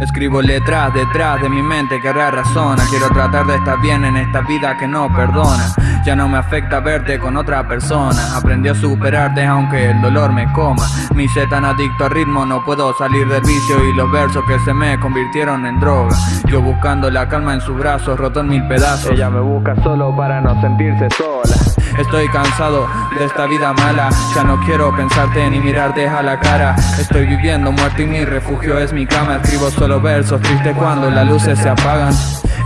Escribo letras detrás de mi mente que razona Quiero tratar de estar bien en esta vida que no perdona Ya no me afecta verte con otra persona. Aprendí a superarte aunque el dolor me coma. Mi ser tan adicto al ritmo no puedo salir del vicio. Y los versos que se me convirtieron en droga. Yo buscando la calma en sus brazos, roto en mil pedazos. Ella me busca solo para no sentirse sola. Estoy cansado de esta vida mala. Ya no quiero pensarte ni mirarte a la cara. Estoy viviendo muerto y mi refugio es mi cama. Escribo solo versos tristes cuando las luces se apagan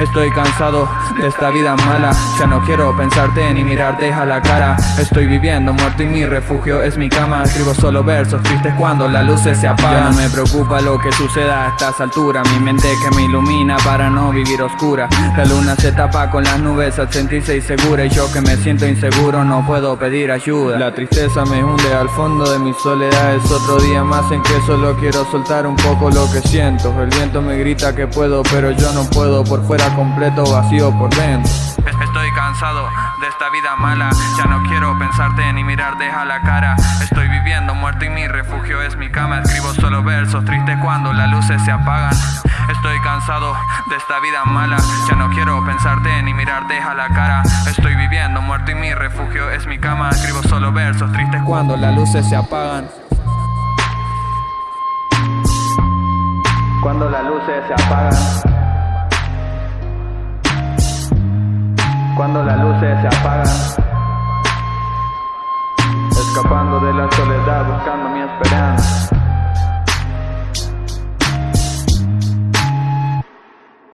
Estoy cansado de esta vida mala. Ya no quiero pensarte ni mirarte a la cara. Estoy viviendo muerto y mi refugio es mi cama. Escribo solo versos tristes cuando las luces se apagan Ya no me preocupa lo que suceda a estas alturas. Mi mente que me ilumina para no vivir oscura. La luna se tapa con las nubes al sentirse insegura. Y yo que me siento inseguro no puedo pedir ayuda. La tristeza me hunde al fondo de mi soledad. Es otro día más en que solo quiero soltar un poco lo que siento. El viento me grita que puedo pero yo no puedo por fuera completo vacío por dentro. Estoy cansado de esta vida mala. Ya no quiero pensarte ni mirarte a la cara. Estoy viviendo muerto y mi refugio es mi cama. Escribo solo versos tristes cuando las luces se apagan. Estoy cansado de esta vida mala. Ya no quiero pensarte ni mirarte a la cara. Estoy viviendo muerto y mi refugio es mi cama. Escribo solo versos tristes cuando las luces se apagan. Cuando las luces se apagan cuando las luces se apagan. Escapando de la soledad, buscando mi esperanza.